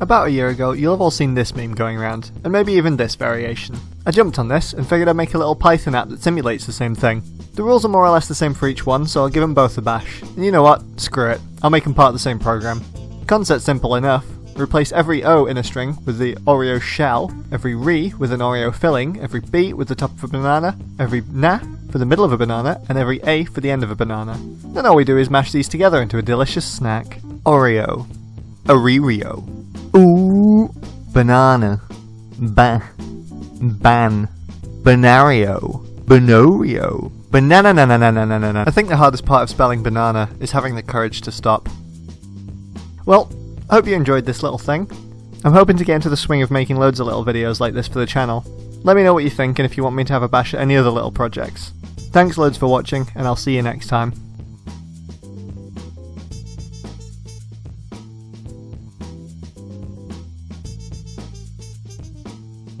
About a year ago, you'll have all seen this meme going around, and maybe even this variation. I jumped on this and figured I'd make a little Python app that simulates the same thing. The rules are more or less the same for each one, so I'll give them both a bash. And you know what? Screw it. I'll make them part of the same program. Concept's simple enough. Replace every O in a string with the Oreo shell, every re with an Oreo filling, every b with the top of a banana, every na for the middle of a banana, and every a for the end of a banana. Then all we do is mash these together into a delicious snack. Oreo. Oreo. Banana, ban, ban, banario, banorio, banana na na na na na na. I think the hardest part of spelling banana is having the courage to stop. Well, I hope you enjoyed this little thing. I'm hoping to get into the swing of making loads of little videos like this for the channel. Let me know what you think and if you want me to have a bash at any other little projects. Thanks loads for watching, and I'll see you next time.